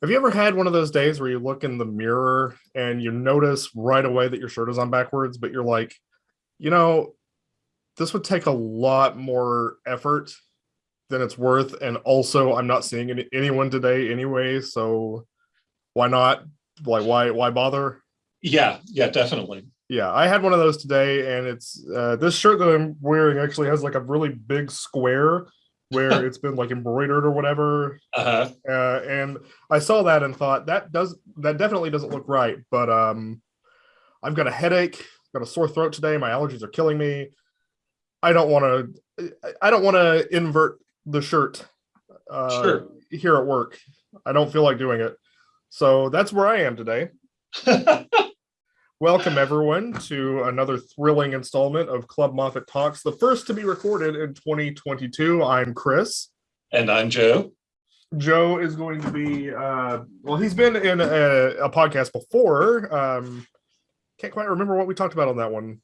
Have you ever had one of those days where you look in the mirror and you notice right away that your shirt is on backwards, but you're like, you know, this would take a lot more effort than it's worth. And also I'm not seeing any, anyone today anyway. So why not? Like, why, why bother? Yeah, yeah, definitely. Yeah, I had one of those today and it's, uh, this shirt that I'm wearing actually has like a really big square where it's been like embroidered or whatever. Uh-huh. Uh, and I saw that and thought that does that definitely doesn't look right. But um, I've got a headache, got a sore throat today. My allergies are killing me. I don't want to. I don't want to invert the shirt uh, Sure. here at work. I don't feel like doing it. So that's where I am today. Welcome everyone to another thrilling installment of Club Moffat Talks, the first to be recorded in 2022. I'm Chris. and I'm Joe. Joe is going to be uh well he's been in a, a podcast before. Um can't quite remember what we talked about on that one.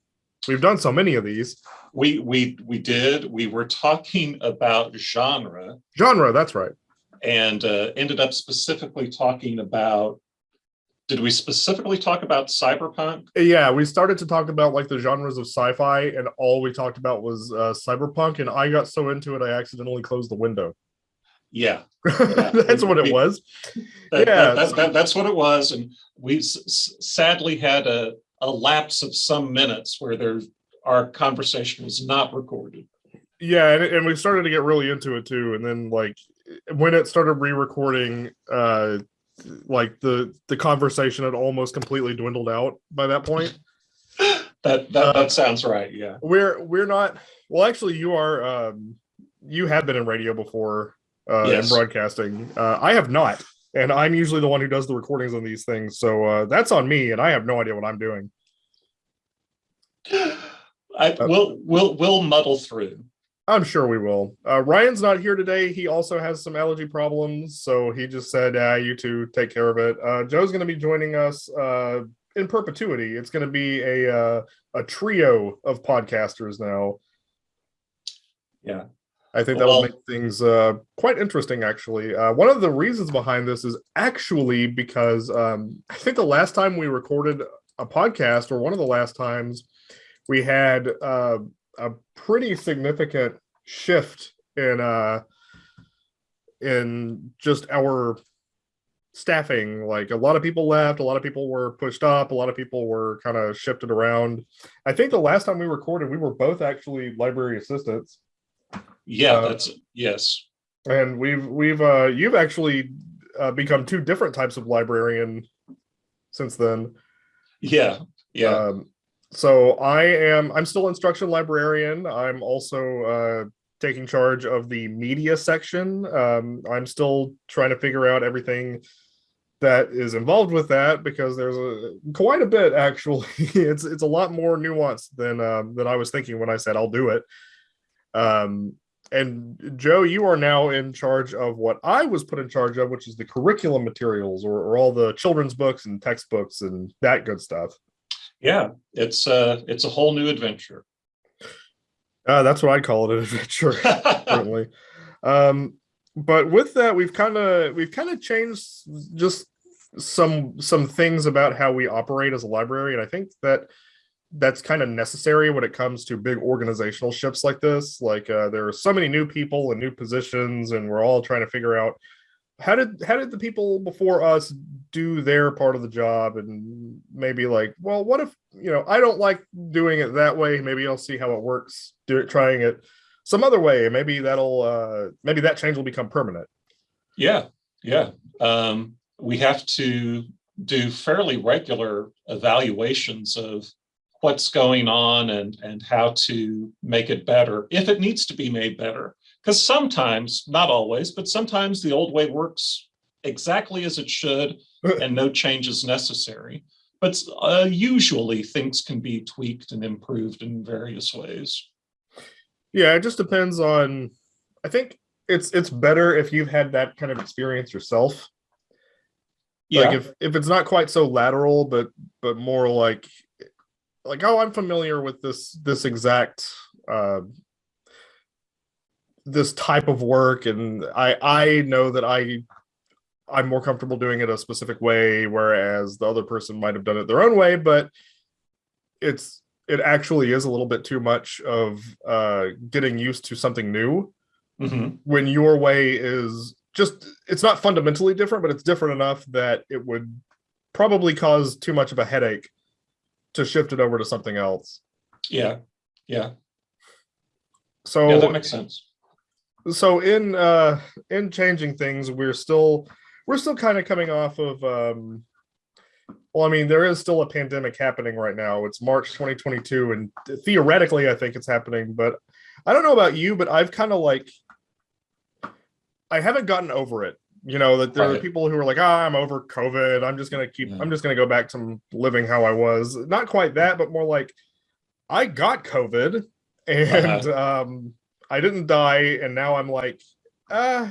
We've done so many of these. We we we did. We were talking about genre Genre, that's right. and uh, ended up specifically talking about. Did we specifically talk about cyberpunk? Yeah, we started to talk about like the genres of sci-fi and all we talked about was uh cyberpunk and I got so into it I accidentally closed the window. Yeah, that's what it was. that, Yeah. that- that- that's what it was, and we sadly had a a lapse of some minutes where there our conversation was not recorded. Yeah, and, and we started to get really into it too. And then like when it started re-recording, uh like the the conversation had almost completely dwindled out by that point. That that, Uh, that sounds right. Yeah. We're we're not well actually you are um you have been in radio before uh Yes. and broadcasting. Uh I have not. And I'm usually the one who does the recordings on these things. So uh that's on me and I have no idea what I'm doing. I Uh, will we'll we'll muddle through. I'm sure we will. Uh, Ryan's not here today. He also has some allergy problems, so he just said, uh, "You two take care of it." Uh, Joe's going to be joining us uh, in perpetuity. It's going to be a uh, a trio of podcasters now. Yeah. I think that'll Well- make things uh, quite interesting. Actually, uh, one of the reasons behind this is actually because um, I think the last time we recorded a podcast, or one of the last times, we had uh, a pretty significant shift in uh, in just our staffing. Like a lot of people left, a lot of people were pushed up, a lot of people were kind of shifted around. I think the last time we recorded, we were both actually library assistants Yeah, Uh, that's yes. and we've we've uh you've actually uh, become two different types of librarian since then Yeah, yeah. um so i am i'm still instruction librarian. I'm also uh taking charge of the media section. Um i'm still trying to figure out everything that is involved with that because there's a quite a bit actually. It's it's a lot more nuanced than um than i was thinking when i said i'll do it. Um and Joe, you are now in charge of what I was put in charge of, which is the curriculum materials or, or all the children's books and textbooks and that good stuff. Yeah, it's uh it's a whole new adventure. Uh, that's what I'd call it an adventure, certainly. Um, but with that, we've kind of we've kind of changed just some some things about how we operate as a library, and I think that that's kind of necessary when it comes to big organizational shifts like this. Like uh, there are so many new people and new positions, and we're all trying to figure out how did how did the people before us do their part of the job, and maybe like, well, what if you know I don't like doing it that way? Maybe I'll see how it works, do it, trying it some other way. Maybe that'll uh, maybe that change will become permanent. Yeah, yeah. Um, we have to do fairly regular evaluations of what's going on and and how to make it better if it needs to be made better. Because sometimes, not always, but sometimes the old way works exactly as it should and no change is necessary. But uh, usually things can be tweaked and improved in various ways. Yeah, it just depends on. I think it's it's better if you've had that kind of experience yourself. Yeah, Like if if it's not quite so lateral, but but more like like oh, I'm familiar with this this exact uh, this type of work, and I I know that I I'm more comfortable doing it a specific way, whereas the other person might have done it their own way, but it's it actually is a little bit too much of uh, getting used to something new Mhm. when your way is just it's not fundamentally different, but it's different enough that it would probably cause too much of a headache to shift it over to something else. Yeah, yeah, So yeah, that makes sense. So in uh in changing things we're still we're still kind of coming off of um well i mean there is still a pandemic happening right now. It's march 2022 and theoretically i think it's happening but i don't know about you but i've kind of like i haven't gotten over it. You know that there are people who are like ah i'm over covid. I'm just gonna keep Yeah. i'm just gonna go back to living how i was. Not quite that but more like i got covid and um I didn't die, and now I'm like, uh,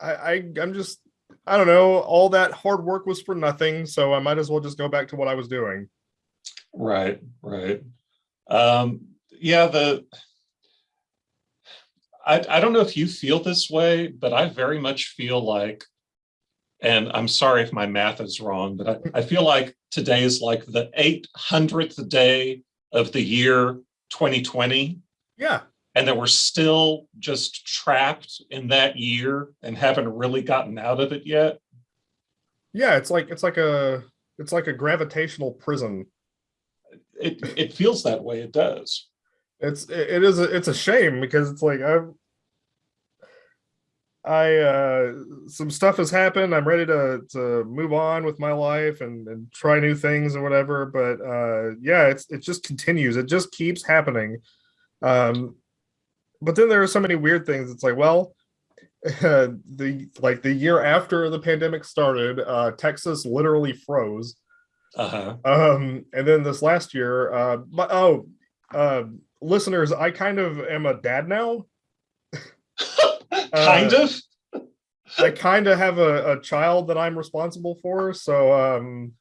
I, I I'm just I don't know. All that hard work was for nothing, so I might as well just go back to what I was doing. Right, right. Um, yeah, the I I don't know if you feel this way, but I very much feel like, and I'm sorry if my math is wrong, but I, I feel like today is like the 800th day of the year 2020, Yeah, and that we're still just trapped in that year and haven't really gotten out of it yet. yeah. It's like it's like a it's like a gravitational prison. It it feels that way. It does. It's it is a, it's a shame because it's like I've I uh some stuff has happened. I'm ready to to move on with my life and and try new things or whatever. But uh yeah, it's it just continues. It just keeps happening. Um but then there are so many weird things. It's like, well, the like the year after the pandemic started, uh Texas literally froze. Uh-huh. Um, and then this last year, uh, but oh, uh, listeners, I kind of am a dad now. kind of. I kind of have a, a child that I'm responsible for, so um,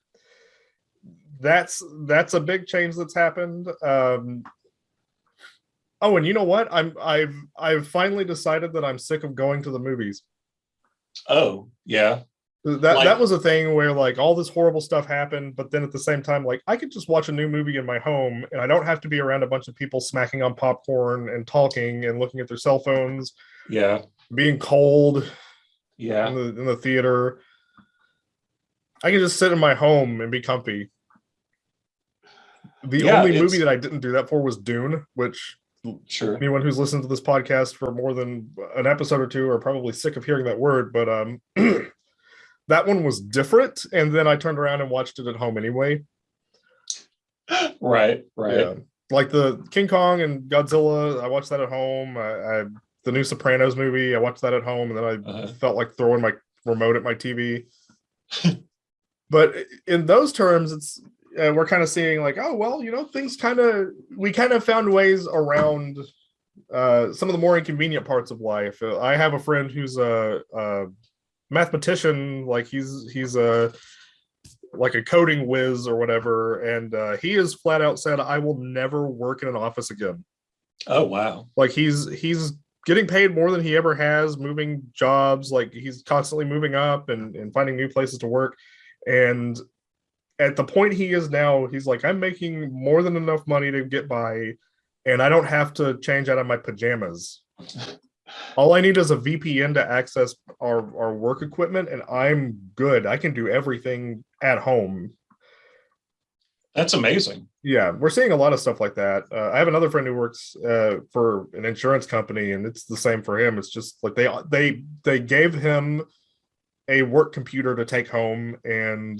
that's that's a big change that's happened. Um, oh, and you know what? I'm I've I've finally decided that I'm sick of going to the movies. Oh, yeah. That Like- that was a thing where like all this horrible stuff happened, but then at the same time, like I could just watch a new movie in my home, and I don't have to be around a bunch of people smacking on popcorn and talking and looking at their cell phones, Yeah. being cold Yeah. in the in the theater. I can just sit in my home and be comfy. The Yeah, only movie that I didn't do that for was Dune, which Sure. anyone who's listened to this podcast for more than an episode or two are probably sick of hearing that word, but um that one was different. And then I turned around and watched it at home anyway. Right. Right. Yeah. Like the King Kong and Godzilla, I watched that at home. I, I the new Sopranos movie, I watched that at home, and then I Uh-huh. felt like throwing my remote at my TV. but in those terms, it's uh, we're kind of seeing like, oh well, you know, things kind of we kind of found ways around uh, some of the more inconvenient parts of life. Uh, I have a friend who's a, a mathematician, like he's he's a like a coding whiz or whatever, and uh, he has flat out said, "I will never work in an office again." Oh, wow. Like he's he's getting paid more than he ever has, moving jobs, like he's constantly moving up and and finding new places to work, and at the point he is now, he's like, I'm making more than enough money to get by, and I don't have to change out of my pajamas. All I need is a VPN to access our, our work equipment, and I'm good. I can do everything at home. That's amazing. Yeah, we're seeing a lot of stuff like that. Uh, I have another friend who works uh, for an insurance company, and it's the same for him. It's just like they they they gave him a work computer to take home, and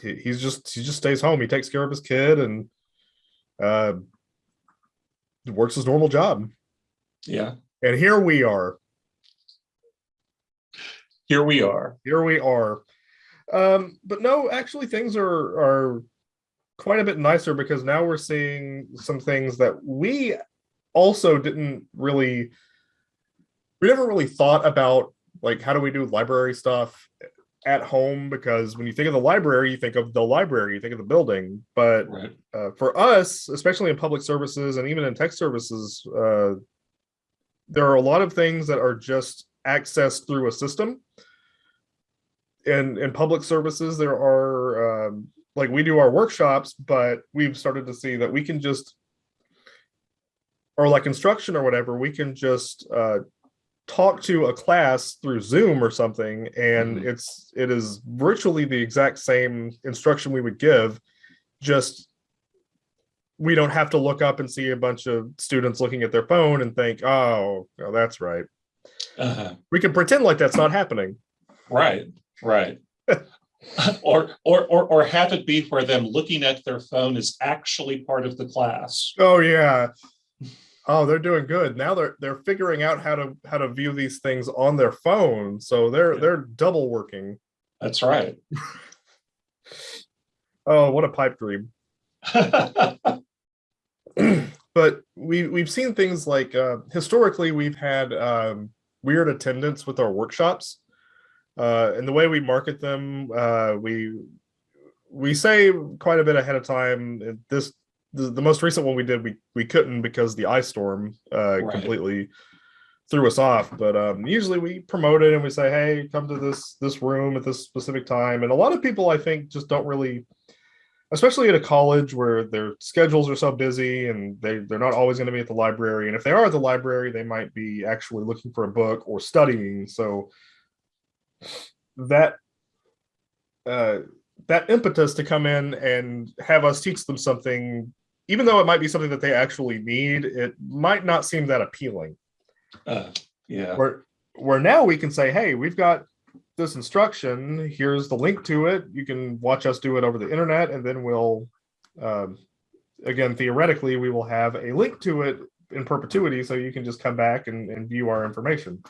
he, he's just he just stays home. He takes care of his kid and uh, works his normal job. Yeah. And here we are. Here we are. Here we are. Um, but no, actually, things are are quite a bit nicer because now we're seeing some things that we also didn't really we never really thought about like how do we do library stuff at home because when you think of the library you think of the library you think of the building but Right. uh, for us, especially in public services and even in tech services, uh, there are a lot of things that are just accessed through a system. And in public services, there are um, like we do our workshops, but we've started to see that we can just or like instruction or whatever, we can just uh, talk to a class through Zoom or something, and Mhm. it's it is virtually the exact same instruction we would give, just we don't have to look up and see a bunch of students looking at their phone and think, oh, oh, that's right. Uh-huh. We can pretend like that's not happening. Right, right. or, or, or, or have it be where them looking at their phone is actually part of the class. Oh yeah. Oh, they're doing good. Now they're they're figuring out how to how to view these things on their phone. So they're Yeah. they're double working. That's right. Oh, what a pipe dream. but we we've seen things like uh, historically we've had um, weird attendance with our workshops, uh, and the way we market them, uh, we we say quite a bit ahead of time. This the, the most recent one we did we we couldn't because the ice storm uh, Right. completely threw us off. But um, usually we promote it and we say, hey, come to this this room at this specific time. And a lot of people I think just don't really especially at a college where their schedules are so busy and they, they're not always going to be at the library. And if they are at the library, they might be actually looking for a book or studying. So that uh, that impetus to come in and have us teach them something, even though it might be something that they actually need, it might not seem that appealing. Uh, yeah, Where where now we can say, hey, we've got this instruction. Here's the link to it. You can watch us do it over the internet, and then we'll, um, again, theoretically, we will have a link to it in perpetuity, so you can just come back and, and view our information.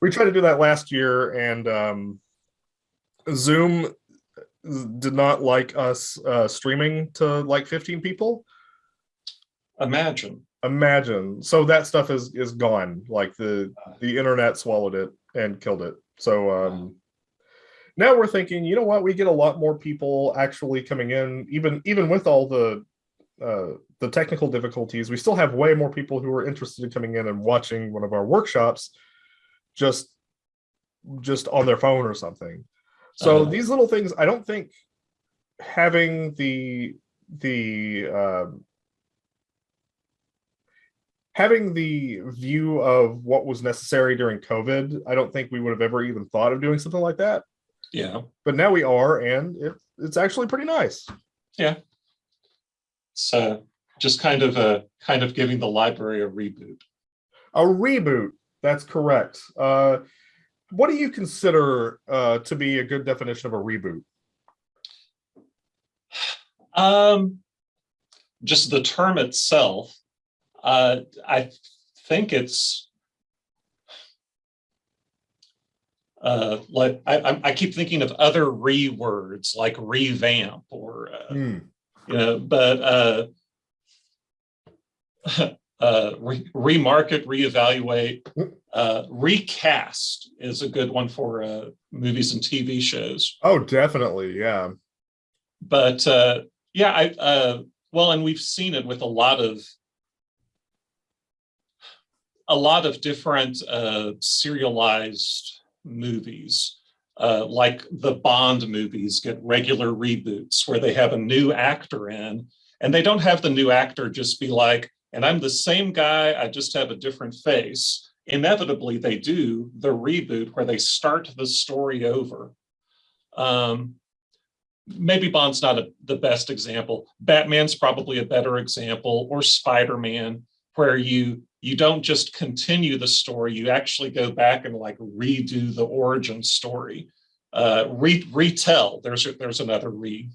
We tried to do that last year, and um, Zoom did not like us uh, streaming to like 15 people imagine. imagine. So that stuff is is gone. Like the the internet swallowed it and killed it. So um now we're thinking you know what? We get a lot more people actually coming in even even with all the uh the technical difficulties we still have way more people who are interested in coming in and watching one of our workshops just just on their phone or something. So Uh-huh. these little things i don't think having the the um having the view of what was necessary during COVID, I don't think we would have ever even thought of doing something like that. Yeah, But now we are, and it, it's actually pretty nice. Yeah. So just kind of a kind of giving the library a reboot. A reboot, that's correct. Uh, what do you consider uh, to be a good definition of a reboot? Um, just the term itself, uh, I think it's uh, like I, I- I keep thinking of other re words like revamp or uh, Hmm. you know, but uh, uh, re- remarket, reevaluate, uh, recast is a good one for uh, movies and TV shows. Oh, definitely. Yeah. but uh, yeah, I uh, well, and we've seen it with a lot of a lot of different uh, serialized movies, uh, like the Bond movies get regular reboots where they have a new actor in, and they don't have the new actor just be like, "And I'm the same guy, I just have a different face." Inevitably, they do the reboot where they start the story over. Um, maybe Bond's not a, the best example. Batman's probably a better example, or Spider-Man, where you you don't just continue the story, you actually go back and like redo the origin story, uh, re, retell. There's there's another re,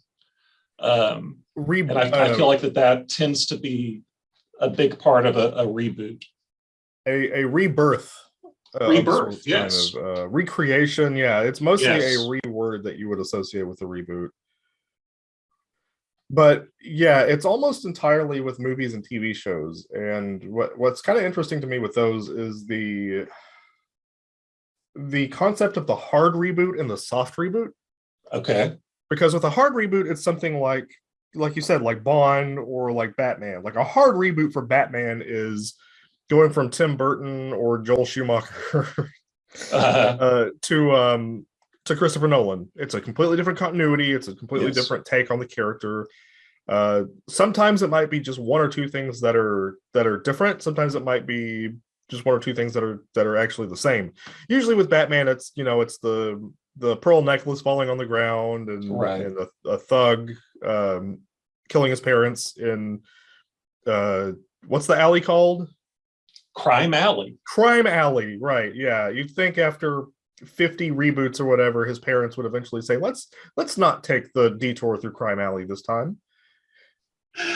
um, Re- and I, I feel like that that tends to be a big part of a, a reboot. a, a rebirth. uh, Rebirth, yes. of, uh, recreation. Yeah, it's mostly Yes. a reword that you would associate with a reboot. But yeah, it's almost entirely with movies and TV shows. And what what's kind of interesting to me with those is the the concept of the hard reboot and the soft reboot. Okay, Because with a hard reboot, it's something like like you said, like Bond or like Batman. Like a hard reboot for Batman is going from Tim Burton or Joel Schumacher Uh, uh, to um to Christopher Nolan. It's a completely different continuity. It's a completely Yes. different take on the character. Uh, sometimes it might be just one or two things that are that are different. Sometimes it might be just one or two things that are that are actually the same. Usually with Batman, it's you know it's the the pearl necklace falling on the ground and, Right. and a, a thug um, killing his parents in uh, what's the alley called? Crime Alley. Crime Alley, right? Yeah, you'd think after 50 reboots or whatever, his parents would eventually say, "Let's let's not take the detour through Crime Alley this time."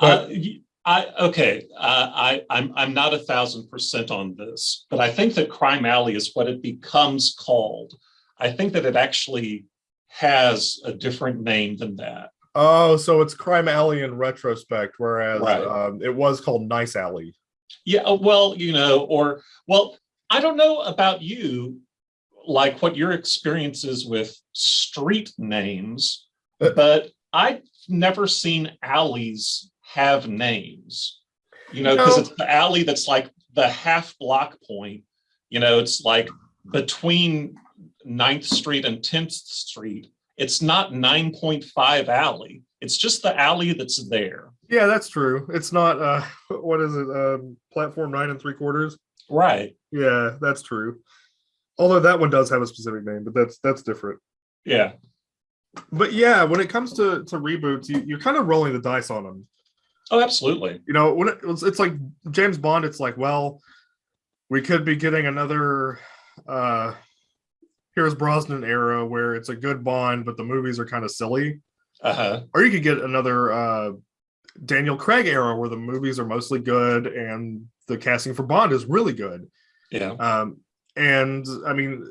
Uh, y- I, okay, uh, I, I'm, I'm not a thousand percent on this, but I think that Crime Alley is what it becomes called. I think that it actually has a different name than that. Oh, so it's Crime Alley in retrospect, whereas Right. um, it was called Nice Alley. Yeah, uh, well, you know, or, well, I don't know about you, like what your experience is with street names, Uh. but I've never seen alleys have names. You know, because No. it's the alley that's like the half block point, you know, it's like between 9th Street and 10th Street. It's not 9.5 alley. It's just the alley that's there. Yeah, that's true. It's not uh, what is it? Um, platform nine and three quarters. Right. Yeah, that's true. Although that one does have a specific name, but that's that's different. Yeah. But yeah, when it comes to to reboots, you, you're kind of rolling the dice on them. Oh, absolutely. you know when it, it's, it's like james bond it's like well we could be getting another uh pierce brosnan era where it's a good bond but the movies are kind of silly Uh-huh. or you could get another uh daniel craig era where the movies are mostly good and the casting for bond is really good Yeah. um and i mean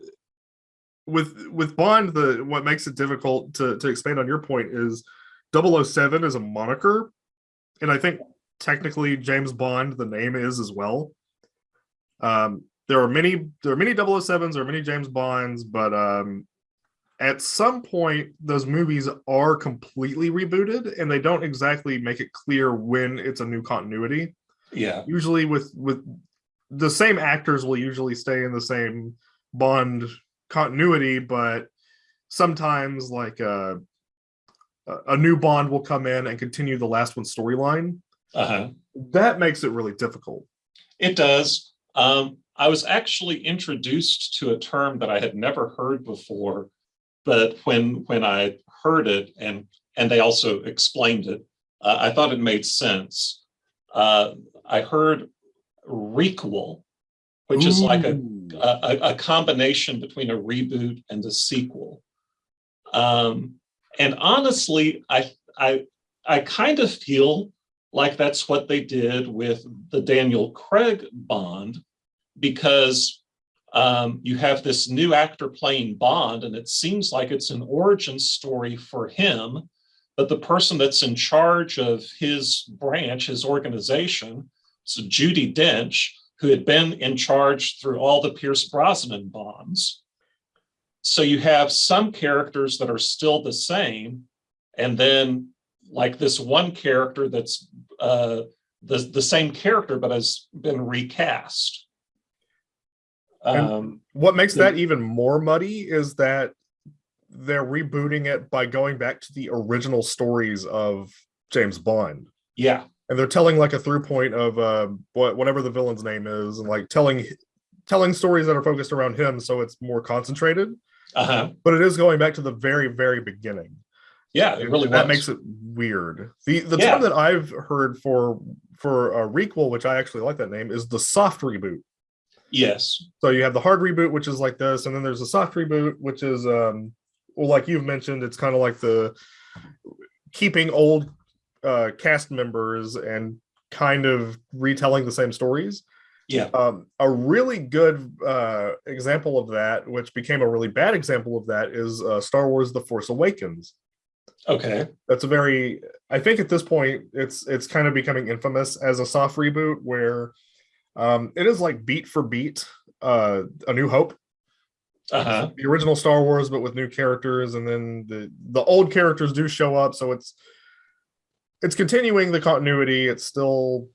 with with bond the what makes it difficult to to expand on your point is 007 is a moniker. And i think technically james bond the name is as well. Um there are many there are many 007s there are many james bonds but um at some point those movies are completely rebooted and they don't exactly make it clear when it's a new continuity. Yeah. usually with with the same actors will usually stay in the same bond continuity but sometimes like uh, a a new bond will come in and continue the last one's storyline Uh-huh. that makes it really difficult It does. Um, I was actually introduced to a term that I had never heard before, but when when I heard it and and they also explained it, uh, I thought it made sense. Uh, I heard requel, which is like a, a a combination between a reboot and a sequel. Um, and honestly, I I I kind of feel like that's what they did with the Daniel Craig Bond, because um, you have this new actor playing Bond, and it seems like it's an origin story for him. But the person that's in charge of his branch, his organization, so Judi Dench, who had been in charge through all the Pierce Brosnan bonds. So you have some characters that are still the same, and then like this one character that's uh, the the same character but has been recast. Um, what makes that even more muddy is that they're rebooting it by going back to the original stories of james bond yeah, and they're telling like a through point of uh, what whatever the villain's name is and like telling telling stories that are focused around him so it's more concentrated uh-huh. but it is going back to the very very beginning Yeah, it And really that was. makes it weird the the Yeah. term that i've heard for for a requel which i actually like that name is the soft reboot Yes. so you have the hard reboot which is like this and then there's a soft reboot which is um well like you've mentioned it's kind of like the keeping old uh cast members and kind of retelling the same stories Yeah. um a really good uh example of that which became a really bad example of that is uh star wars the force awakens Okay. that's a very i think at this point it's it's kind of becoming infamous as a soft reboot where um it is like beat for beat uh a new hope Uh-huh. the original star wars but with new characters and then the the old characters do show up so it's it's continuing the continuity it's still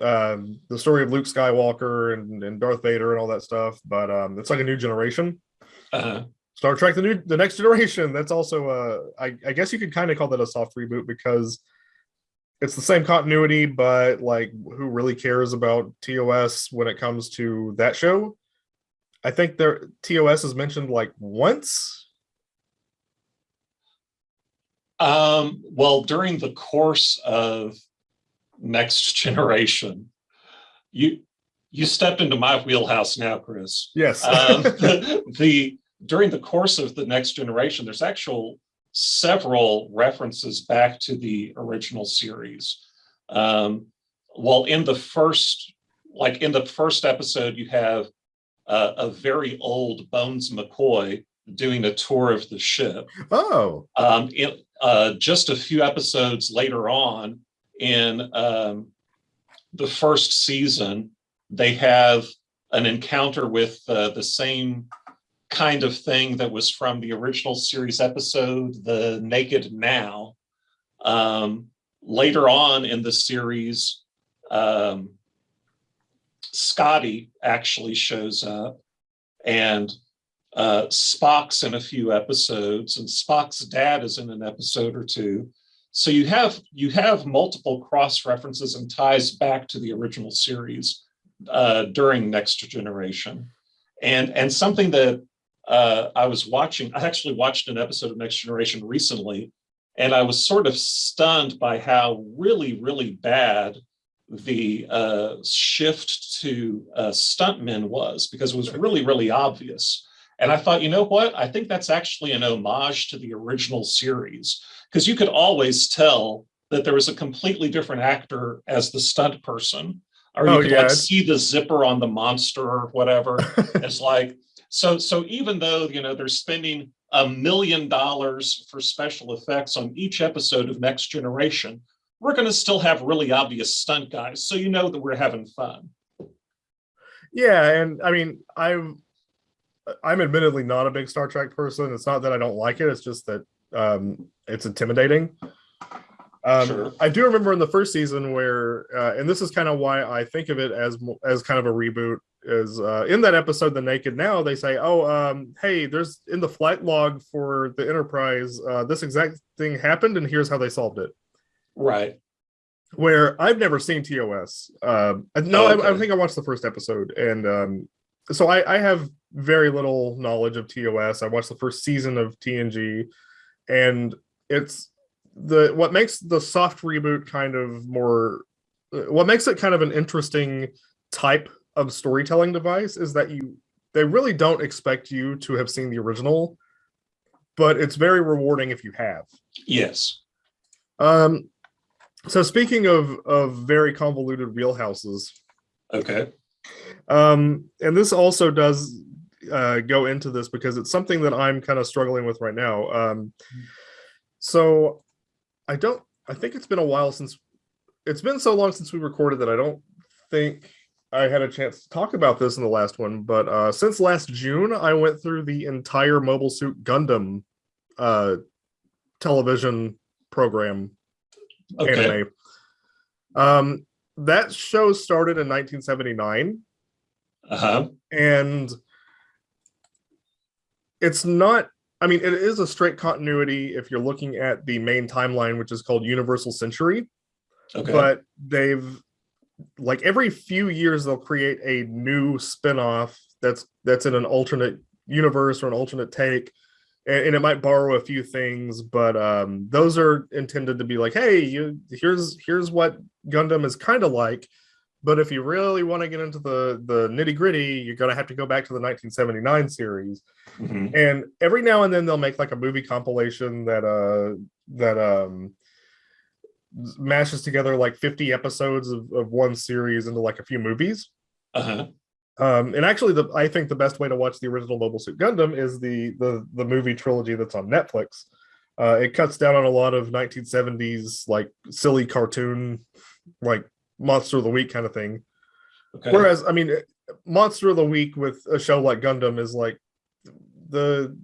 um, the story of Luke Skywalker and, and Darth Vader and all that stuff. But um, it's like a new generation. Uh-huh. Star Trek: The New The Next Generation. That's also uh, I, I guess you could kind of call that a soft reboot because it's the same continuity, but like who really cares about TOS when it comes to that show? I think there TOS is mentioned like once. Um, well, during the course of Next Generation, you you stepped into my wheelhouse now, Chris. Yes. um, the, the during the course of the Next Generation, there's actual several references back to the original series. Um, well, in the first, like in the first episode, you have uh, a very old Bones McCoy doing a tour of the ship. Oh. Um, it, uh, just a few episodes later on in um, the first season, they have an encounter with uh, the same kind of thing that was from the original series episode, The Naked Now. Um, later on in the series, um, Scotty actually shows up and uh, Spock's in a few episodes and Spock's dad is in an episode or two. So you have you have multiple cross references and ties back to the original series uh, during Next Generation. And, and something that uh, I was watching, I actually watched an episode of Next Generation recently, and I was sort of stunned by how really, really bad the uh, shift to uh, stuntmen was because it was really, really obvious. And I thought, you know what? I think that's actually an homage to the original series because you could always tell that there was a completely different actor as the stunt person, or you Oh, could yeah. like see the zipper on the monster or whatever. it's like so. So even though you know they're spending a million dollars for special effects on each episode of Next Generation, we're going to still have really obvious stunt guys, so you know that we're having fun. Yeah, and I mean, I'm I'm admittedly not a big Star Trek person. It's not that I don't like it; it's just that um, it's intimidating. Um, Sure. I do remember in the first season where, uh, and this is kind of why I think of it as as kind of a reboot. Is uh, in that episode, "The Naked Now," they say, "Oh, um, hey, there's in the flight log for the Enterprise, uh, this exact thing happened, and here's how they solved it." Right. where I've never seen TOS. Um, no, Oh, I, I think I watched the first episode, and um, so I, I have very little knowledge of TOS. I watched the first season of TNG, and it's the what makes the soft reboot kind of more. What makes it kind of an interesting type of storytelling device is that you they really don't expect you to have seen the original, but it's very rewarding if you have. Yes. Um, so speaking of of very convoluted wheelhouses, Okay. um, and this also does uh, go into this because it's something that I'm kind of struggling with right now. Um, so I don't. I think it's been a while since it's been so long since we recorded that I don't think I had a chance to talk about this in the last one. But uh, since last June, I went through the entire Mobile Suit Gundam uh, television program Okay. anime. Um, that show started in 1979, Uh-huh. and it's not. I mean, it is a straight continuity if you're looking at the main timeline, which is called Universal Century. Okay. But they've like every few years they'll create a new spin-off that's that's in an alternate universe or an alternate take and, and it might borrow a few things but um those are intended to be like hey you here's here's what gundam is kind of like but if you really want to get into the the nitty gritty you're going to have to go back to the 1979 series Mhm. and every now and then they'll make like a movie compilation that uh that um mashes together like 50 episodes of, of one series into like a few movies Uh-huh. um and actually the i think the best way to watch the original mobile suit gundam is the the the movie trilogy that's on netflix uh it cuts down on a lot of 1970s like silly cartoon like monster of the week kind of thing Okay. Whereas, I mean, Monster of the Week with a show like Gundam is like the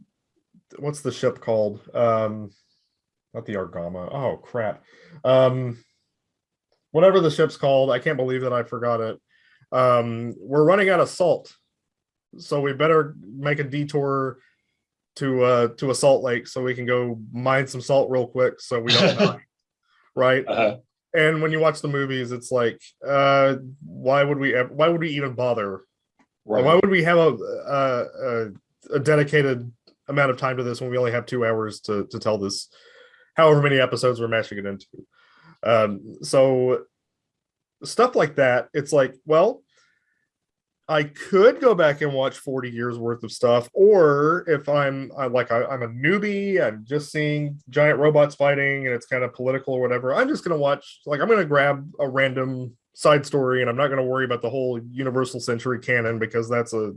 what's the ship called? Um, not the Argama. Oh crap. Um, whatever the ship's called. I can't believe that I forgot it. Um, we're running out of salt, so we better make a detour to uh to a salt lake so we can go mine some salt real quick so we don't die. Right. Uh-huh. And when you watch the movies, it's like, uh, why would we? Why would we even bother? Right. Why would we have a, a a a dedicated amount of time to this when we only have two hours to to tell this? However many episodes we're mashing it into. Um, so stuff like that, it's like, well, I could go back and watch 40 years worth of stuff, or if I'm I, like I, I'm a newbie, I'm just seeing giant robots fighting and it's kind of political or whatever. I'm just gonna watch like I'm gonna grab a random side story and I'm not gonna worry about the whole Universal Century canon because that's a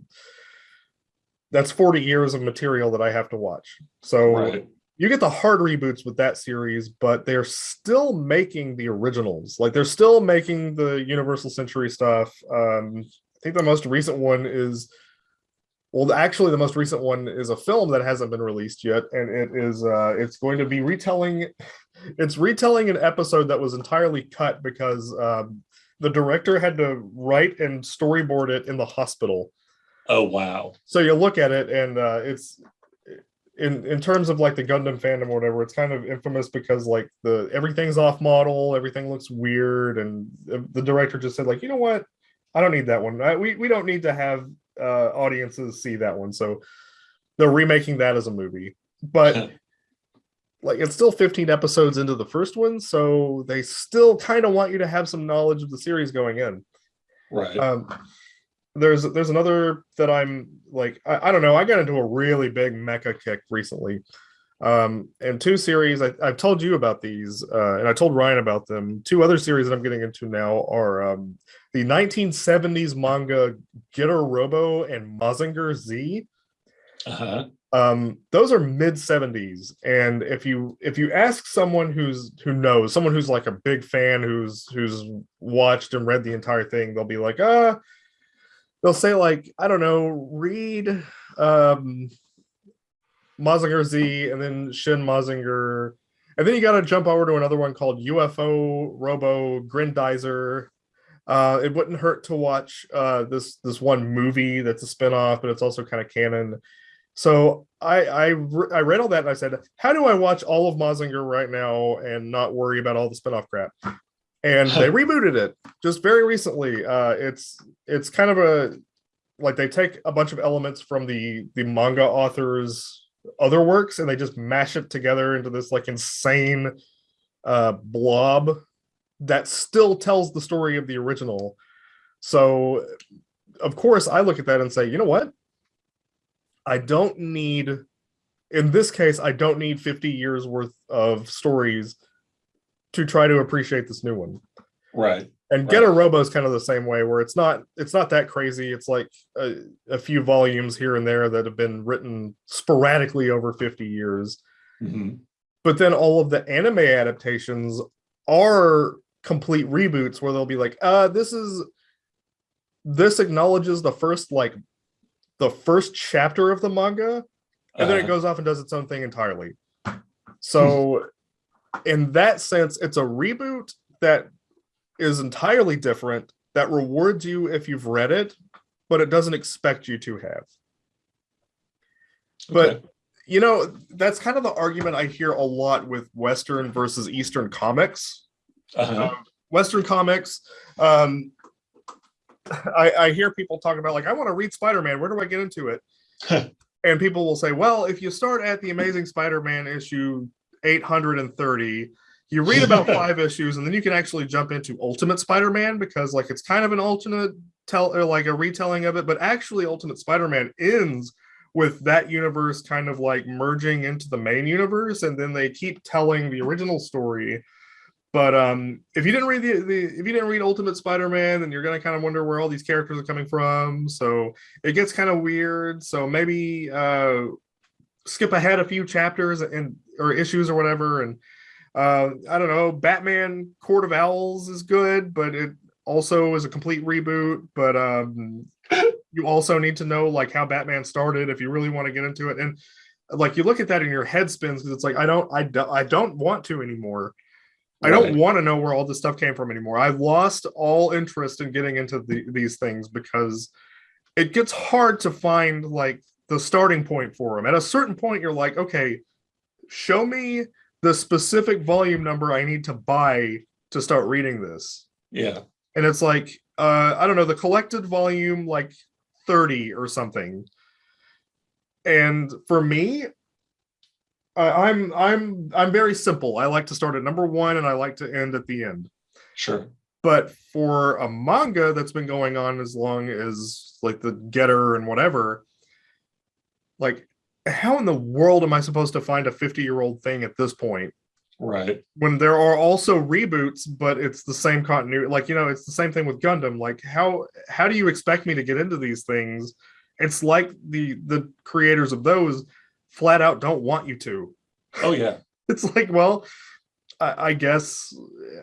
that's 40 years of material that I have to watch. So Right. you get the hard reboots with that series, but they're still making the originals. Like they're still making the Universal Century stuff. Um, think the most recent one is, well, actually, the most recent one is a film that hasn't been released yet, and it is uh, it's going to be retelling. It's retelling an episode that was entirely cut because um, the director had to write and storyboard it in the hospital Oh wow. so you look at it and uh it's in in terms of like the gundam fandom or whatever it's kind of infamous because like the everything's off model everything looks weird and the the director just said like you know what i don't need that one. I, we, we don't need to have uh audiences see that one. So they're remaking that as a movie but like it's still 15 episodes into the first one so they still kind of want you to have some knowledge of the series going in. Right. um there's there's another that i'm like I, I don't know i got into a really big mecha kick recently um and two series I, i've told you about these uh and i told ryan about them two other series that i'm getting into now are um the 1970s manga getter robo and mazinger z uh-huh. um those are mid 70s and if you if you ask someone who's who knows someone who's like a big fan who's who's watched and read the entire thing they'll be like uh they'll say like i don't know read um mazinger z and then shin mazinger and then you got to jump over to another one called ufo robo grendizer uh it wouldn't hurt to watch uh this this one movie that's a spin-off but it's also kind of canon so I I, re- I read all that and I said, how do I watch all of Mazinger right now and not worry about all the spinoff crap? And they rebooted it just very recently. Uh, it's it's kind of a like they take a bunch of elements from the the manga authors' other works and they just mash it together into this like insane uh, blob that still tells the story of the original. So, of course, I look at that and say, you know what? I don't need, in this case, I don't need 50 years worth of stories to try to appreciate this new one. Right. And Getter Robo is kind of the same way, where it's not it's not that crazy. It's like a, a few volumes here and there that have been written sporadically over 50 years. Mhm. But then all of the anime adaptations are complete reboots where they'll be like, uh, this is this acknowledges the first like the first chapter of the manga and then it Uh-huh. goes off and does its own thing entirely. So, in that sense, it's a reboot that is entirely different that rewards you if you've read it, but it doesn't expect you to have. But Okay. you know, that's kind of the argument I hear a lot with Western versus Eastern comics. Uh-huh. Western comics, um, I, I hear people talk about like, I want to read Spider-Man. Where do I get into it? and people will say, well, if you start at the Amazing Spider-Man issue 830, you read about five issues, and then you can actually jump into Ultimate Spider-Man because like it's kind of an alternate tell or like a retelling of it, but actually Ultimate Spider-Man ends with that universe kind of like merging into the main universe, and then they keep telling the original story. But um, if you didn't read the, the if you didn't read Ultimate Spider-Man, then you're gonna kind of wonder where all these characters are coming from. So it gets kind of weird. So maybe uh, skip ahead a few chapters and or issues or whatever. And uh, I don't know. Batman Court of Owls is good, but it also is a complete reboot. But um, you also need to know like how Batman started if you really want to get into it. And like you look at that and your head spins because it's like I don't I don't I don't want to anymore. I don't want to know where all this stuff came from anymore. I've lost all interest in getting into the, these things because it gets hard to find like the starting point for them. At a certain point, you're like, okay, show me the specific volume number I need to buy to start reading this. Yeah. And it's like, uh, I don't know, the collected volume like 30 or something. And for me, I I'm I'm I'm very simple. I like to start at number one and I like to end at the end. Sure. But for a manga that's been going on as long as like the Getter and whatever, like how in the world am I supposed to find a 50 year old thing at this point Right. when there are also reboots, but it's the same continuity? Like, you know, it's the same thing with Gundam. Like, how how do you expect me to get into these things? It's like the the creators of those flat out don't want you to Oh yeah. it's like well I, I guess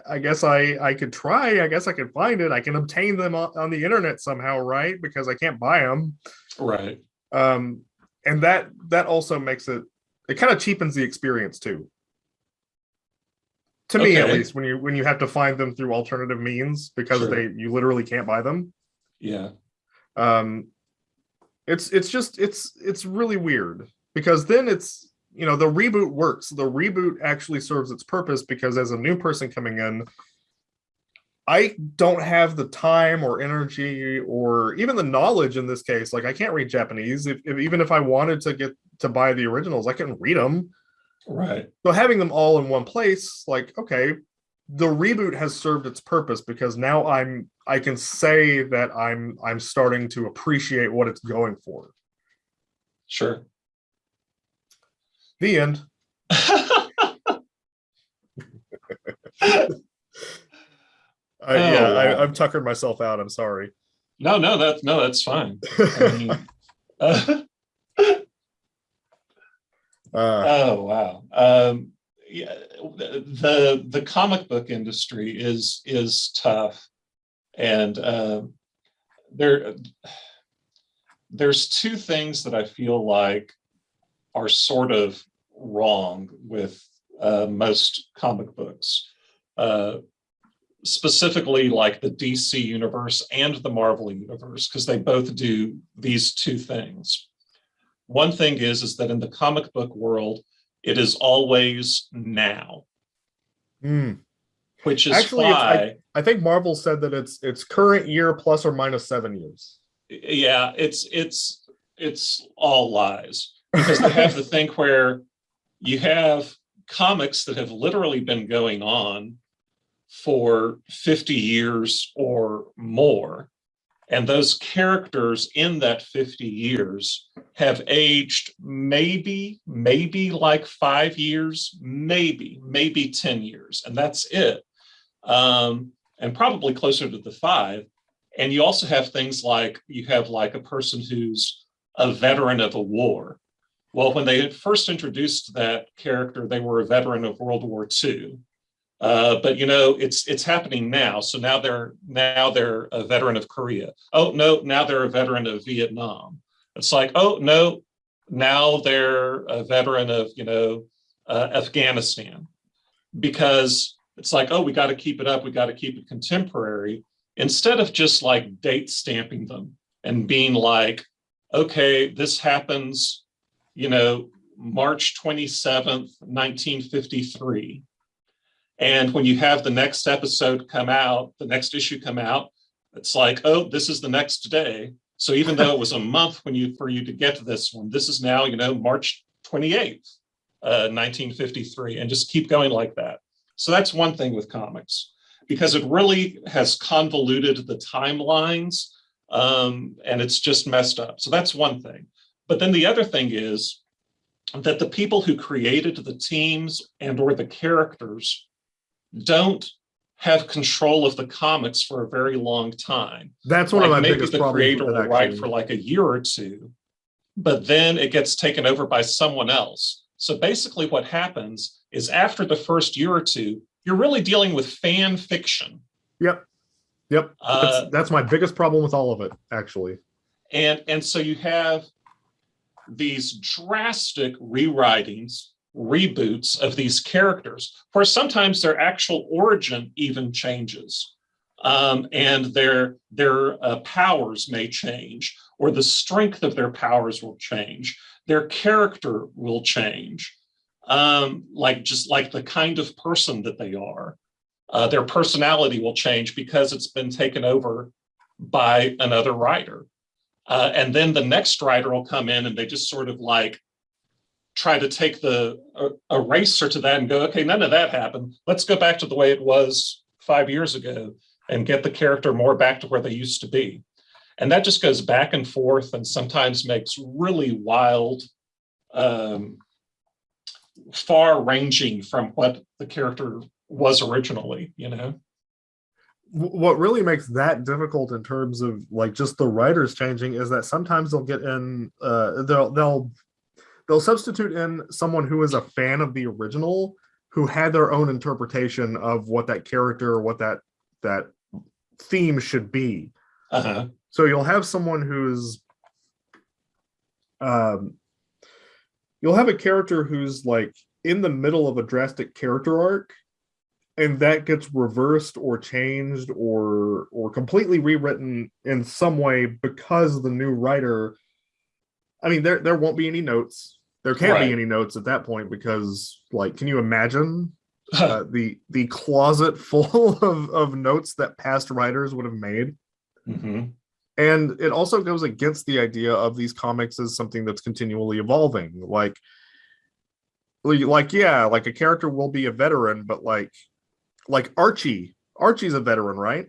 i guess i i could try i guess i could find it i can obtain them on, on the internet somehow right because i can't buy them Right. um and that that also makes it it kind of cheapens the experience too to me at least when you when you have to find them through alternative means because Sure. they you literally can't buy them Yeah. um it's it's just it's it's really weird because then it's you know the reboot works the reboot actually serves its purpose because as a new person coming in i don't have the time or energy or even the knowledge in this case. Like i can't read japanese. If, if even if i wanted to get to buy the originals i can read them Right. so having them all in one place like okay the reboot has served its purpose because now i'm i can say that i'm i'm starting to appreciate what it's going for. Sure. the end I, yeah Oh, wow. I, i've tuckered myself out i'm sorry no, no, that's no, that's fine. I mean, uh, uh, oh wow. Um, yeah, the the comic book industry is is tough, and um there there's two things that I feel like are sort of wrong with uh, most comic books. Specifically like the DC universe and the Marvel universe, because they both do these two things. One thing is, is that in the comic book world, it is always now, hmm. which is Actually, why, i think marvel said that it's it's current year plus or minus seven years yeah, it's it's it's all lies because they have the thing where you have comics that have literally been going on for 50 years or more. And those characters in that 50 years have aged maybe, maybe like five years, maybe, maybe 10 years, and that's it. Um, and probably closer to the five. And you also have things like you have like a person who's a veteran of a war. Well, when they had first introduced that character, they were a veteran of World War II. Uh, but you know, it's it's happening now. So now they're now they're a veteran of Korea. Oh no, now they're a veteran of Vietnam. It's like, oh no, now they're a veteran of you know uh, Afghanistan, because it's like, oh, we got to keep it up. We got to keep it contemporary instead of just like date stamping them and being like, okay, this happens, you know, March 27th, 1953. And when you have the next episode come out, the next issue come out, it's like, oh, this is the next day. So even though it was a month when you for you to get to this one, this is now, you know, March 28th, uh, 1953, and just keep going like that. So that's one thing with comics, because it really has convoluted the timelines um, and it's just messed up. So that's one thing. But then the other thing is that the people who created the teams and or the characters don't have control of the comics for a very long time. that's one Like, of my maybe biggest the problems creator will it, write for like a year or two, but then it gets taken over by someone else. So basically what happens is after the first year or two, you're really dealing with fan fiction. yep yep Uh, that's, that's my biggest problem with all of it actually and and so you have these drastic rewritings reboots of these characters, where sometimes their actual origin even changes. Um, and their, their uh, powers may change, or the strength of their powers will change. Their character will change, um, like just like the kind of person that they are. Uh, their personality will change because it's been taken over by another writer. Uh, and then the next writer will come in and they just sort of like try to take the eraser to that and go, okay, none of that happened. Let's go back to the way it was five years ago and get the character more back to where they used to be. And that just goes back and forth and sometimes makes really wild, um, far ranging from what the character was originally, you know? what really makes that difficult in terms of like just the writers changing is that sometimes they'll get in uh they'll they'll they'll substitute in someone who is a fan of the original who had their own interpretation of what that character what that that theme should be Uh-huh. so you'll have someone who's um you'll have a character who's like in the middle of a drastic character arc and that gets reversed or changed or or completely rewritten in some way because the new writer i mean there there won't be any notes. There can't Right. be any notes at that point because like can you imagine uh, the the closet full of of notes that past writers would have made? Mhm. and it also goes against the idea of these comics as something that's continually evolving. Like like yeah like a character will be a veteran but like like archie. Archie's a veteran right?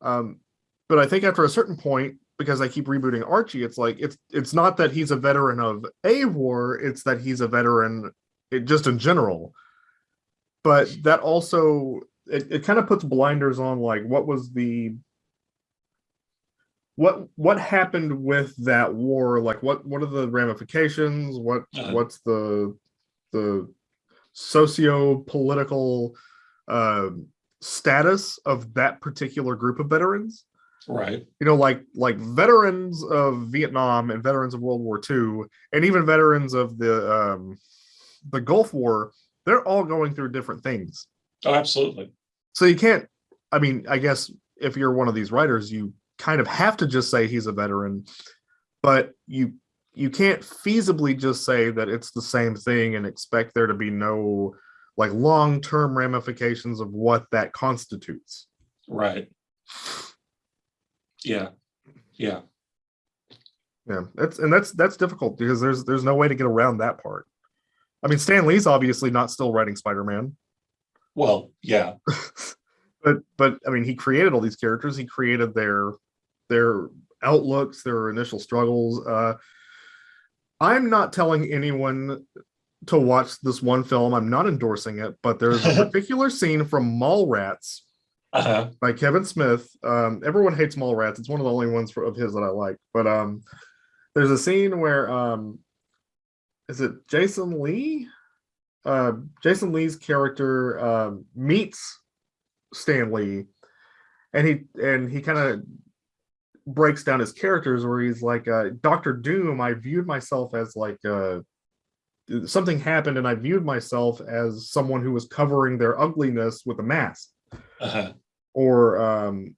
Um but i think after a certain point because i keep rebooting archie it's like it's it's not that he's a veteran of a war it's that he's a veteran it, just in general. But that also it, it kind of puts blinders on like what was the what what happened with that war? Like what what are the ramifications? What Uh-huh. what's the the socio-political um status of that particular group of veterans Right. you know like like veterans of vietnam and veterans of world war ii and even veterans of the um the gulf war they're all going through different things Oh, absolutely. so you can't i mean i guess if you're one of these writers you kind of have to just say he's a veteran but you you can't feasibly just say that it's the same thing and expect there to be no like long-term ramifications of what that constitutes Right. Yeah. Yeah. yeah that's and that's that's difficult because there's there's no way to get around that part i mean stan lee's obviously not still writing spider-man Well, yeah. but but I mean, he created all these characters. He created their their outlooks, their initial struggles. Uh, I'm not telling anyone to watch this one film. I'm not endorsing it, but there's a particular scene from Mallrats Uh-huh. by Kevin Smith. Um, everyone hates Mallrats. It's one of the only ones for, of his that I like. But um, there's a scene where um, is it Jason Lee? Uh, Jason Lee's character um, meets Stan Lee, and he and he kind of breaks down his characters where he's like uh, Doctor Doom. I viewed myself as like uh, something happened, and I viewed myself as someone who was covering their ugliness with a mask Uh-huh. or um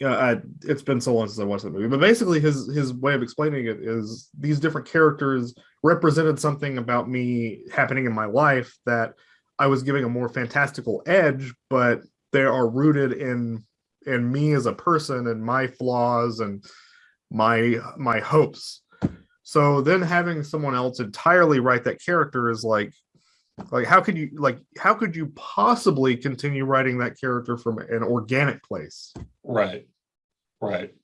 yeah I, it's been so long since i watched that movie but basically his his way of explaining it is these different characters represented something about me happening in my life that i was giving a more fantastical edge but they are rooted in in me as a person and my flaws and my my hopes so then having someone else entirely write that character is like like how could you like how could you possibly continue writing that character from an organic place Right. Right.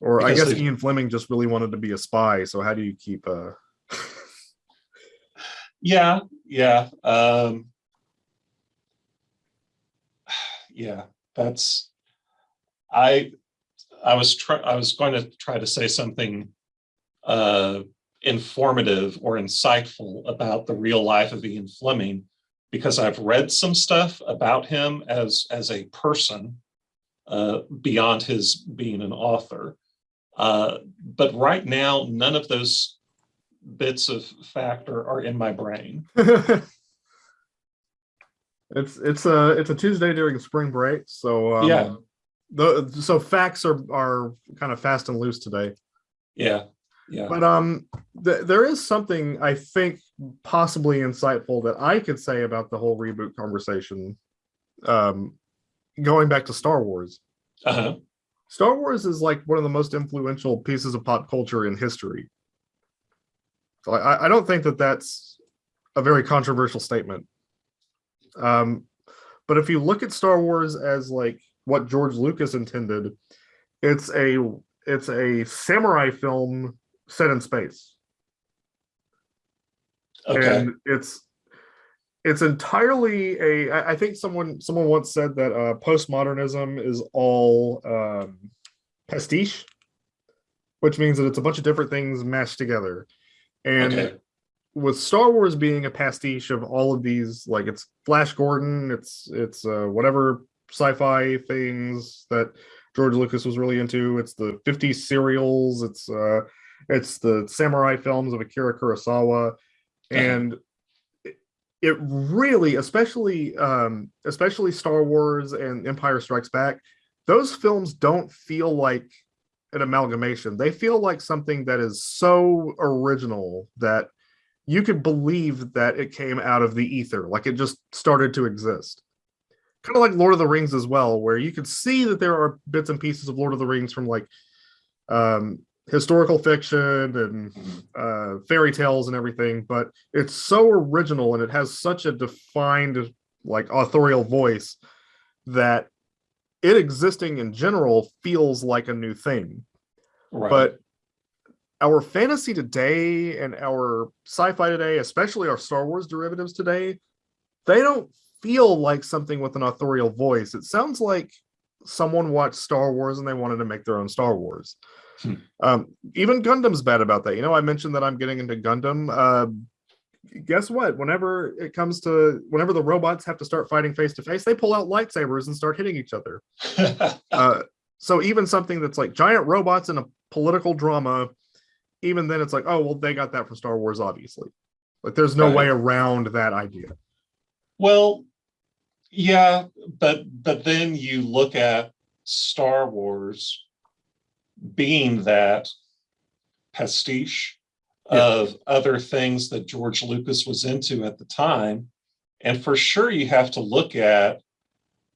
or i guess they- ian fleming just really wanted to be a spy so how do you keep uh Yeah. Yeah. Um, yeah. That's. I. I was try. I was going to try to say something. Uh, informative or insightful about the real life of Ian Fleming because I've read some stuff about him as as a person uh, beyond his being an author. Uh, but right now, none of those bits of fact are, are in my brain. it's it's a it's a Tuesday during spring break, so um, Yeah. The so facts are are kind of fast and loose today. Yeah, yeah. But um, th- there is something I think possibly insightful that I could say about the whole reboot conversation. Um, going back to Star Wars, Uh-huh. Star Wars is like one of the most influential pieces of pop culture in history. So I, I don't think that that's a very controversial statement. Um, but if you look at Star Wars as like what George Lucas intended, it's a it's a samurai film set in space Okay. and it's it's entirely a I think someone someone once said that uh postmodernism is all um pastiche which means that it's a bunch of different things mashed together and Okay. with star wars being a pastiche of all of these like it's flash gordon it's it's uh whatever sci-fi things that george lucas was really into it's the 50 serials it's uh it's the samurai films of akira kurosawa. And it- really especially um especially star wars and empire strikes back those films don't feel like an amalgamation. They feel like something that is so original that you could believe that it came out of the ether like it just started to exist. Kind of like lord of the rings as well where you could see that there are bits and pieces of lord of the rings from like um historical fiction and uh, fairy tales and everything, but it's so original and it has such a defined, like, authorial voice that it existing in general feels like a new thing. Right. But our fantasy today and our sci-fi today, especially our Star Wars derivatives today, they don't feel like something with an authorial voice. It sounds like someone watched Star Wars and they wanted to make their own Star Wars. Hmm. Um, even Gundam's bad about that. You know, I mentioned that I'm getting into Gundam. Uh, guess what? Whenever it comes to whenever the robots have to start fighting face to face, they pull out lightsabers and start hitting each other. Uh, so even something that's like giant robots in a political drama, even then it's like, oh well, they got that from Star Wars, obviously. Like there's no Right. way around that idea. Well, yeah, but but then you look at Star Wars being that pastiche Yeah. of other things that George Lucas was into at the time. And for sure, you have to look at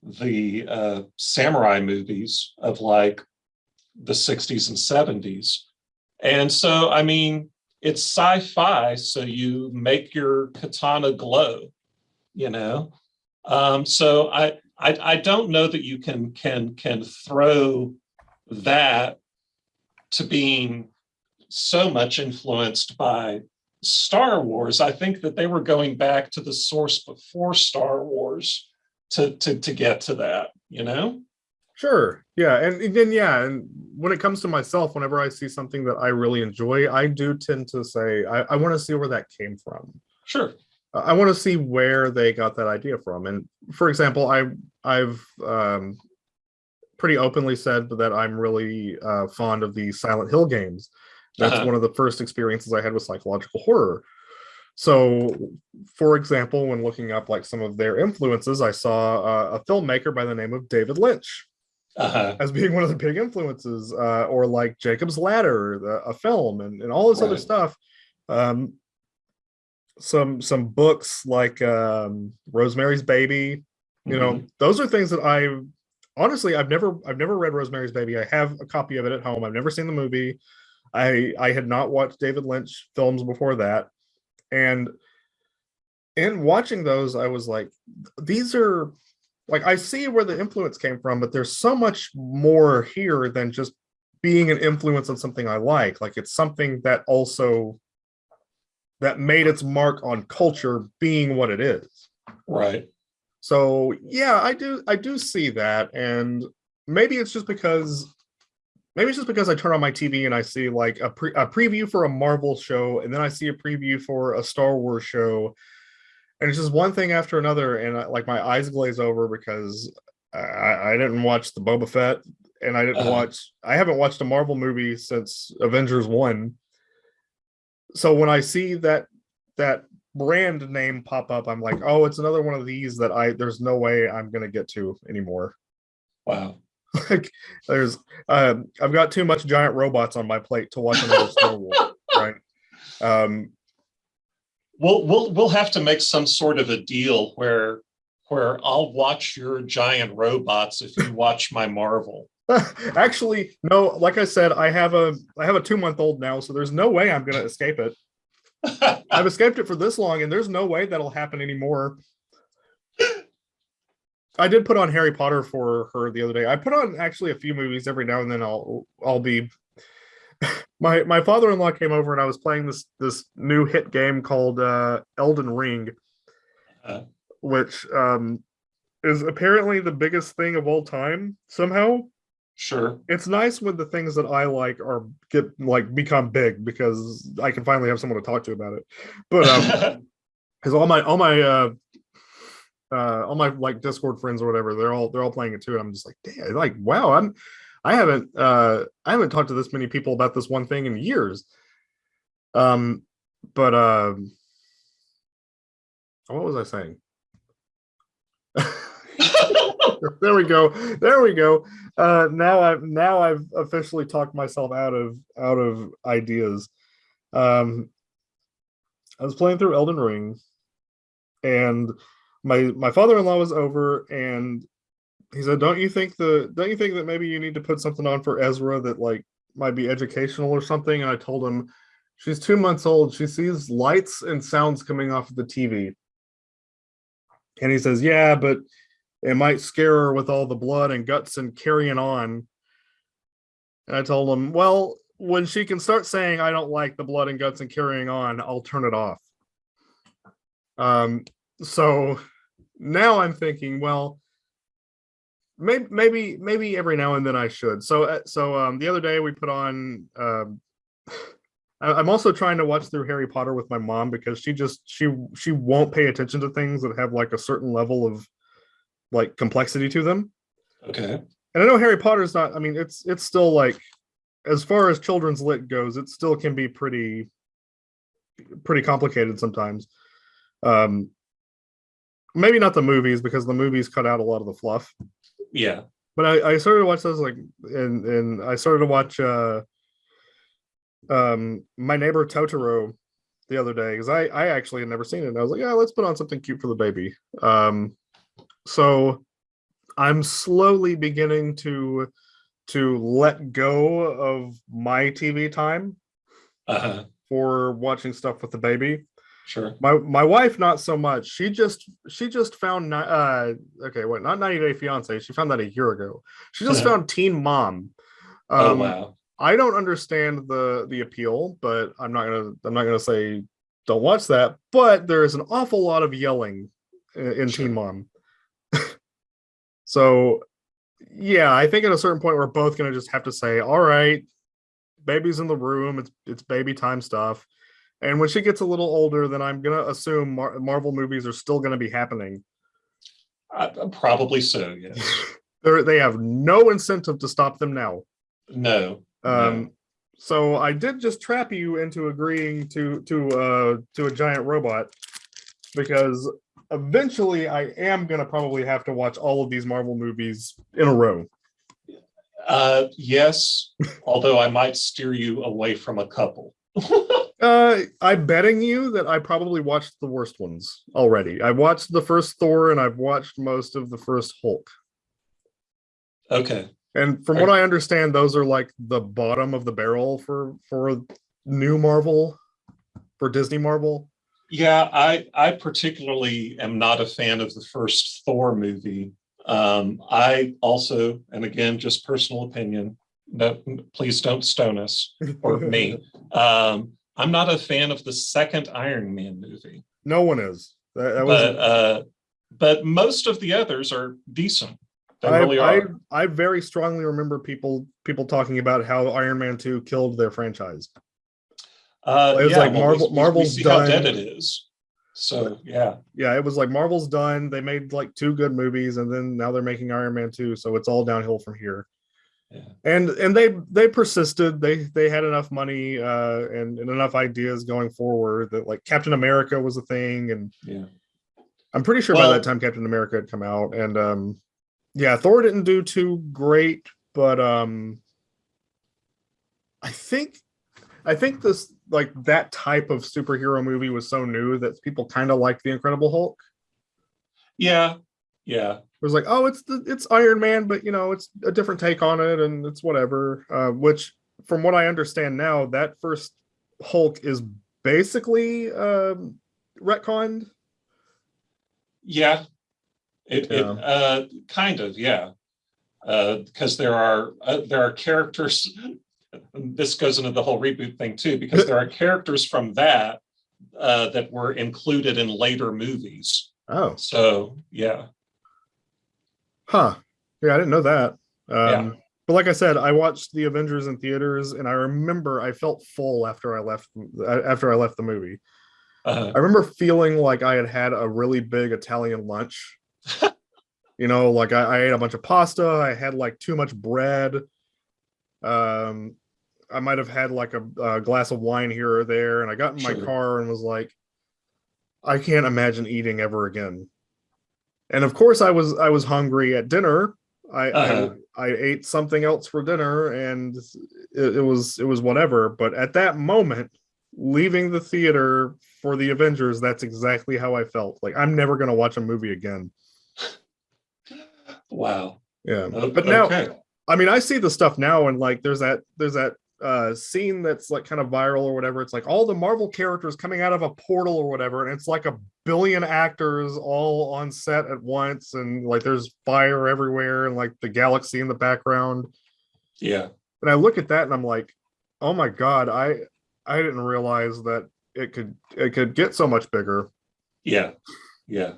the uh, samurai movies of like the 60s and 70s. And so, I mean, it's sci-fi, so you make your katana glow, you know? Um, so I, I I don't know that you can can can throw that to being so much influenced by Star Wars. I think that they were going back to the source before Star Wars to to to get to that, you know? Sure. Yeah. And then, yeah. And when it comes to myself, whenever I see something that I really enjoy, I do tend to say, I, I want to see where that came from. Sure. I want to see where they got that idea from. And for example, I, I've um, pretty openly said that I'm really uh, fond of the Silent Hill games. That's Uh-huh. one of the first experiences I had with psychological horror. So, for example, when looking up like some of their influences, I saw uh, a filmmaker by the name of David Lynch Uh-huh. as being one of the big influences, uh, or like Jacob's Ladder, the, a film, and, and all this other stuff. Um, some some books like um, Rosemary's Baby, you know, Mhm. those are things that I honestly I've never I've never read Rosemary's Baby. I have a copy of it at home. I've never seen the movie. I I had not watched David Lynch films before that, and in watching those, I was like, these are like I see where the influence came from, but there's so much more here than just being an influence on something I like. Like it's something that also that made its mark on culture being what it is. Right. So yeah, I do I do see that. And maybe it's just because maybe it's just because I turn on my TV and I see like a, pre- a preview for a Marvel show, and then I see a preview for a Star Wars show, and it's just one thing after another, and I, like my eyes glaze over because I, I didn't watch the Boba Fett, and I didn't Uh-huh. watch I haven't watched a Marvel movie since Avengers One. so when I see that that brand name pop up, I'm like, oh, it's another one of these that I there's no way I'm gonna get to anymore. Wow. like there's um I've got too much giant robots on my plate to watch another Star Wars, right? Um We'll we'll we'll have to make some sort of a deal where where I'll watch your giant robots if you watch my Marvel. actually no, like I said, I have a I have a two month old now, so there's no way I'm gonna escape it. I've escaped it for this long, and there's no way that'll happen anymore. I did put on Harry Potter for her the other day. I put on actually a few movies every now and then. I'll I'll be. my my father in law came over and I was playing this this new hit game called uh, Elden Ring, Uh. which um, is apparently the biggest thing of all time. Somehow, Sure. it's nice when the things that I like are get like become big because I can finally have someone to talk to about it. But um, because all my all my uh uh all my like discord friends or whatever they're all they're all playing it too and i'm just like damn like wow i'm i haven't uh i haven't talked to this many people about this one thing in years um but um what was i saying there we go. There we go. Uh now i've now i've officially talked myself out of out of ideas. Um i was playing through elden ring and my my father-in-law was over and he said don't you think the don't you think that maybe you need to put something on for ezra that like might be educational or something? And i told him she's two months old. She sees lights and sounds coming off of the tv and he says yeah but it might scare her with all the blood and guts and carrying on and i told him well when she can start saying i don't like the blood and guts and carrying on i'll turn it off um, so now I'm thinking, well, maybe maybe maybe every now and then I should. So uh, so um, the other day we put on. Um, I'm also trying to watch through Harry Potter with my mom because she just she she won't pay attention to things that have like a certain level of like complexity to them. Okay. And I know Harry Potter's not. I mean, it's it's still like as far as children's lit goes, it still can be pretty pretty complicated sometimes um maybe not the movies because the movies cut out a lot of the fluff Yeah. but i i started to watch those like and and i started to watch uh um my neighbor totoro the other day because i i actually had never seen it and i was like yeah let's put on something cute for the baby um so i'm slowly beginning to to let go of my tv time Uh-huh. for watching stuff with the baby Sure. my my wife not so much she just she just found uh okay wait not 90 day fiance she found that a year ago she just found teen mom oh um wow. i don't understand the the appeal but i'm not gonna i'm not gonna say don't watch that but there is an awful lot of yelling in, in Sure. teen mom so yeah i think at a certain point we're both gonna just have to say all right baby's in the room it's it's baby time stuff and when she gets a little older then i'm gonna assume Mar- marvel movies are still gonna be happening Uh, probably so. Yes. They have no incentive to stop them now No. um so i did just trap you into agreeing to to uh to a giant robot because eventually i am gonna probably have to watch all of these marvel movies in a row Uh, yes. although I might steer you away from a couple. Uh, I'm betting you that I probably watched the worst ones already. I watched the first Thor and I've watched most of the first Hulk. okay. And from what I understand, those are like the bottom of the barrel for for new Marvel, for Disney Marvel. Yeah, I I particularly am not a fan of the first Thor movie. Um, I also, and again, just personal opinion. No, please don't stone us or me. Um, I'm not a fan of the second Iron Man movie, no one is. That, that but uh, but most of the others are decent. They I, really I. I very strongly remember people people talking about how Iron Man 2 killed their franchise. Uh, it was yeah, like well, we- Marvel- we- we Marvel's see how dead done- it is. So yeah, Yeah, it was like Marvel's done. They made like two good movies and then now they're making Iron Man 2, so it's all downhill from here. Yeah. and and they they persisted they they had enough money uh and, and enough ideas going forward that like captain america was a thing and Yeah. i'm pretty sure by that time captain america had come out and um yeah thor didn't do too great but um i think i think this like that type of superhero movie was so new that people kind of liked the incredible hulk Yeah. Yeah. it was like, oh, it's the it's Iron Man, but you know, it's a different take on it, and it's whatever. Uh, which, from what I understand now, that first Hulk is basically um, retconned. Yeah. It, it uh kind of, yeah. Uh because there are uh, there are characters this goes into the whole reboot thing too because there are characters from that uh that were included in later movies. Oh, So, yeah. huh? Yeah, I didn't know that. Um, Yeah. But like I said, I watched the Avengers in theaters, and I remember I felt full after I left after I left the movie. Uh, I remember feeling like I had had a really big Italian lunch. you know, like I, I ate a bunch of pasta. I had like too much bread. Um, I might have had like a, a glass of wine here or there, and I got in my Sure. car and was like, I can't imagine eating ever again. And of course, I was I was hungry at dinner. I Uh-huh. I, I ate something else for dinner, and it, it was it was whatever. But at that moment, leaving the theater for the Avengers, that's exactly how I felt. Like I'm never gonna watch a movie again. wow. Yeah. O- But now. I mean, I see the stuff now, and like, there's that, there's that uh scene that's like kind of viral or whatever. It's like all the Marvel characters coming out of a portal or whatever, and it's like a billion actors all on set at once, and like there's fire everywhere, and like the galaxy in the background. Yeah. And I look at that, and I'm like, oh my god, I I didn't realize that it could it could get so much bigger. Yeah. Yeah.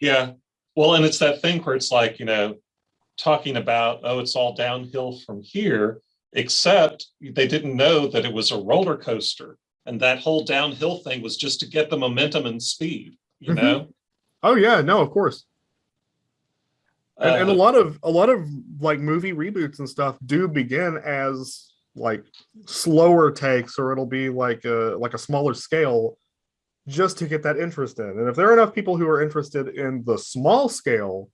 Yeah. Well, and it's that thing where it's like, you know, talking about, oh, it's all downhill from here, except they didn't know that it was a roller coaster. And that whole downhill thing was just to get the momentum and speed, you Mhm. know? Oh yeah, no, of course. and, and a Uh, lot of a lot of like movie reboots and stuff do begin as like slower takes or it'll be like a like a smaller scale just to get that interest in and if there are enough people who are interested in the small scale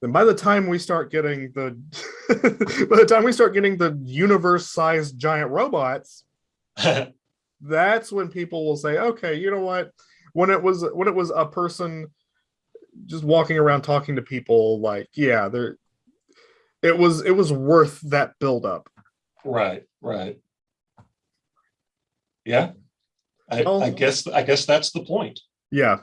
then by the time we start getting the by the time we start getting the universe sized giant robots that's when people will say okay you know what when it was when it was a person just walking around talking to people like yeah there it was it was worth that build up right, right. Yeah. I, Well- I guess I guess that's the point. yeah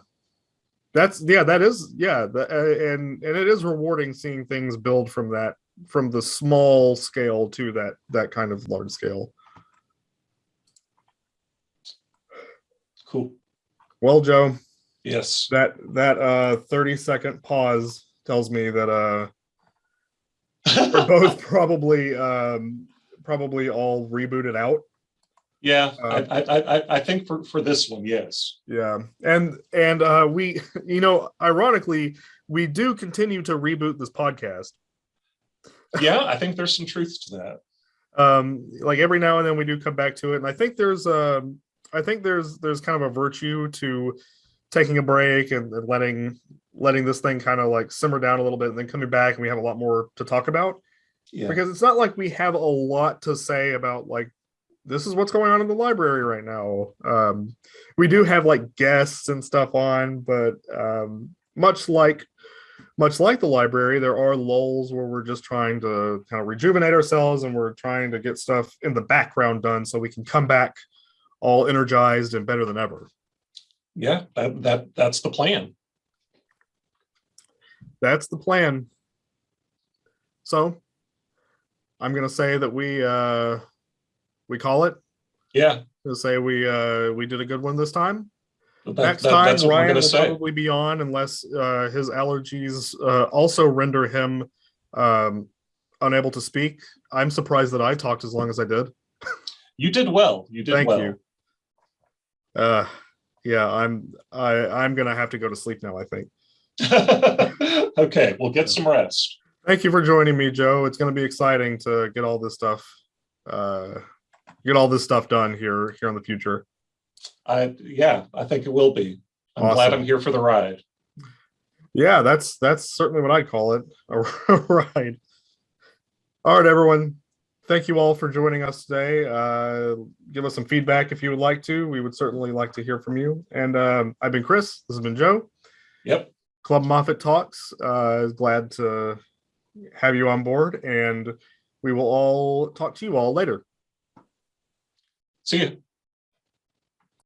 that's yeah that is yeah the, uh, and and it is rewarding seeing things build from that from the small scale to that that kind of large scale Cool. well joe Yes. that that uh 30 second pause tells me that uh we're both probably um probably all rebooted out yeah, Uh, I, I, I, I think for, for this one, yes. yeah and and uh we you know ironically we do continue to reboot this podcast Yeah, I think there's some truth to that. um like every now and then we do come back to it and i think there's um i think there's there's kind of a virtue to taking a break and, and letting letting this thing kind of like simmer down a little bit and then coming back and we have a lot more to talk about Yeah. because it's not like we have a lot to say about like this is what's going on in the library right now. Um we do have like guests and stuff on but um much like much like the library there are lulls where we're just trying to kind of rejuvenate ourselves and we're trying to get stuff in the background done so we can come back all energized and better than ever. Yeah, that, that that's the plan. that's the plan. So i'm gonna say that we uh we call it Yeah. to say we uh we did a good one this time that- next that- time that's what we're ryan will say. probably be on unless uh his allergies uh also render him um unable to speak i'm surprised that i talked as long as i did You did well. You did Thank well. you. uh yeah i'm i i'm gonna have to go to sleep now i think okay, we'll get some rest. Thank you for joining me, Joe. It's going to be exciting to get all this stuff, uh, get all this stuff done here here in the future. I, yeah, I think it will be. I'm glad I'm here for the ride. Yeah, that's that's certainly what I'd call it. A ride. All right, everyone. Thank you all for joining us today. Uh, give us some feedback if you would like to. We would certainly like to hear from you. And um, I've been Chris. This has been Joe. Yep. Club Moffat Talks. Uh, glad to have you on board, and we will all talk to you all later. See you.